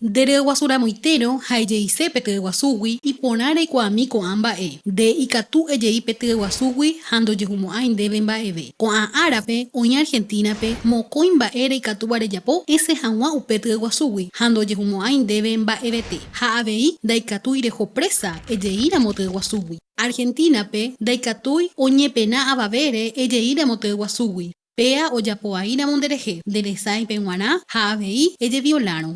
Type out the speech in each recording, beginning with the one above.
Dere guasura moitero haejeise peteĩ guasúgui iporã reikuaami ko'ã mba'e nde ikatu ejei peteĩ guasúgui ha ndojehumo'ãi ndéve mba'eve ko'ã árape oĩ Argentínape mokõi mba'e reikatúva rejapo esẽ hag̃ua upe tyĩ guasúgui ha ndojehumo'ãi ndéve mba'evete ha avei ndaikatúi reho presa ejeíramo tyĩ guasúgui Argentínape ndaikatúi oñepẽna avavére ejeíramo tyĩ guasúgui péa ojapovaíramo nderehe nderesãi pe g̃uarã ha avei ejeviolárõ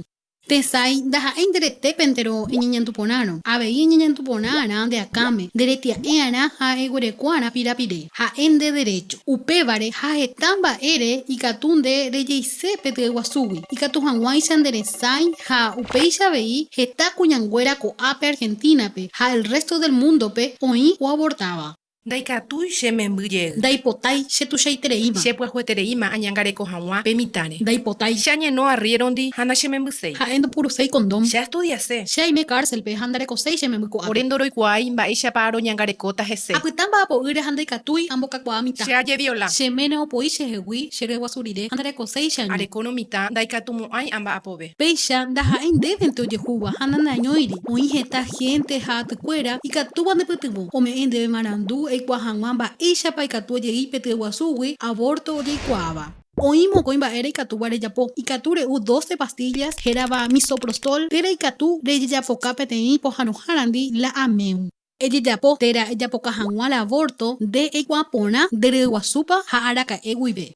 Tesãi ndaha'éi nderetépentero eñeñanduporãrõ avei eñeñanduporãrã ndeakáme nderetia'ẽ'arã ha eguerekuáarã pirapire ha'e nde derecho. Upévare ha heta mba'ére ikatu nde rejeise petyĩ guasúgui. Ikatu hag̃uáicha nderesãi ha upéicha avei heta kuñanguéra ko'ápe Argentínape. Ha el resto del mundope oĩ oavortáva Ndaikatúi che membyjey. Ndaipotái che tuichaitereíma. Chepy'ahuetereíma añangareko hag̃ua pe mitãre. Ndaipotái. Che añeno arriérondi ha nachemembyséi. Ha'e ndopuruséi condón. Che astudiase. Che aime cárcelpe ha ndarekoséi che memby ko'ápe. Ore ndoroikuaái mba'éichapa roñangarekóta hese. Apytã mba'apo'ýre ha ndaikatúi ambokakuaa mitã. Che ajeviola. Cheméne opoi chehegui chereguasurire ha ndarekoséi che año. Areko no mitã ndaikatumo'ãi amba'apove. Péicha ndaha'éi ndévente ojehúva ha nanañóiri oĩ heta gente ha atykuéra ikatúva ndepytyvõ ome'ẽ ndéve marandu eikua hag̃ua mba'éichapa ikatu ojei petyĩ guasúgui aborto ojeikuaáva oĩ mokõi mba'e reikatúva rejapo ikatu re'u 12 pastillas hérava misoprostol térã ikatu rejejapoka peteĩ pohãnohárandi la ameu. Ejejapo térã ejapoka hag̃ua la aborto nde eikuaa porã nde guasúpa ha araka'e guive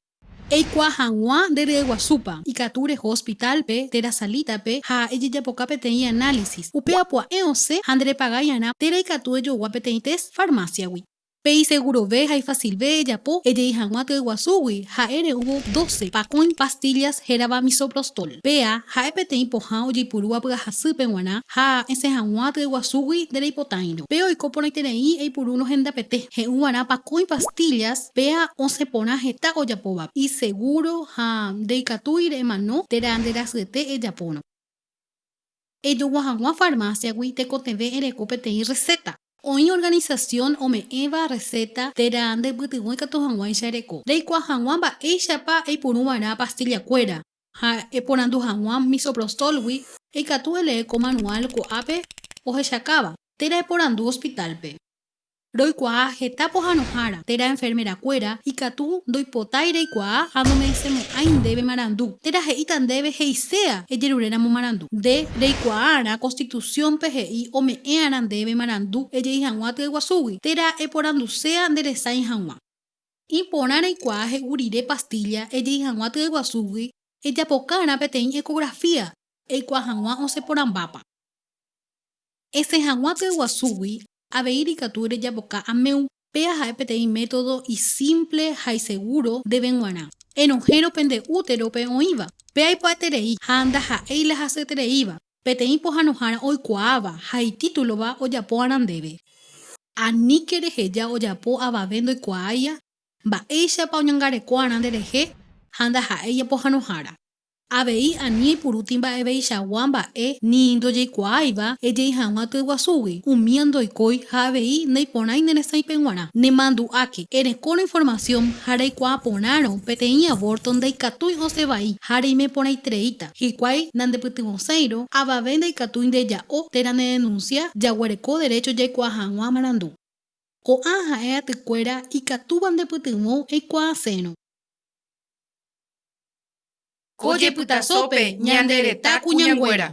eikuaa hag̃ua nde guasúpa ikatu reho hospitalpe térã salítape ha ejejapoka peteĩ análisis. Upe apu'a'e osẽ ha nderepagái'arã térã ikatu ejogua peteĩ test farmaciagui Pei Segurove ha Ifacilve ejapo ejei hag̃ua tyĩ guasúgui ha'e re'úvo 12 pakõi pastillas hérava misoprostol. Péa ha'e peteĩ pohã ojeipurúva pyahasýpe g̃uarã ha esẽ hag̃ua tyĩ guasúgui ndereipotaĩrõ pe oiko porãitereĩ eipuru nohendapete he'úvarã pakõi pastillas péa osẽ porã heta ojapóva iseguro ha ndeikatúi re'emano térã nderasyete ejapórõ ejogua hag̃ua farmaciagui tekotevẽ ereko peteĩ receta oĩ organización ome'ẽva receta térã ndepytyvõ ikatu hag̃uáicha reko reikuaa hag̃ua mba'éichapa eipurúvarã pastillakuéra ha eporandu hag̃ua misoprostolgui eikatu elee ko manual ko'ápe ohechakáva térã eporandu hospitalpe roikuaa heta pohãnohára térã enfermerakuéra ikatu ndoipotái reikuaa ha nome'ẽsemo'ãi ndéve marandu térã he'íta ndéve heiséa ejeruréramo marandu nde reikuaára constituciónpe he'i ome'ẽ'arã ndéve marandu ejei hag̃ua tyĩ guasúgui. Térã eporanduséa nderesãi hag̃ua iporã reikuaa he'u rire pastilla ejei hag̃ua tyĩ guasúgui ejapokárã peteĩ ecografía eikuaa hag̃ua osẽporãmbápa esẽ hag̃ua tyĩ guasúgui avei reikatu rejapoka ameu péa ha'e peteĩ método isimple ha iseguro ndéve g̃uarã erohéro pende úterope oĩva pe aipo'aiterei ha ndaha'éi la hasyetereíva peteĩ pohãnohára oikuaáva ha itítulova ojapo'arã ndéve aníke reheja ojapo avave ndoikuaáia mba'éichapa oñangareko'arã nderehe ha ndaha'éi pohãnohára avei ani aipurúti mba'eveichagua mba'e ni ndojeikuaáiva ejei hag̃ua tyĩ guasúgui umíva ndoikói ha avei neiporãi neresãi pe g̃uarã nemandu'áke erekórõ información ha reikuaa porãrõ peteĩ aborto ndaikatúi osẽ ha reime porãitereíta hikuái nandepytyvõséiro avave ndaikatúi ndeja'o térã nedenuncia jaguareko derecho jaikuaa hag̃ua marandu. Ko'ã ha'e atykuéra ikatúva ndepytyvõ eikuaasérõ ko jepytasópe ñande retã kuñanguéra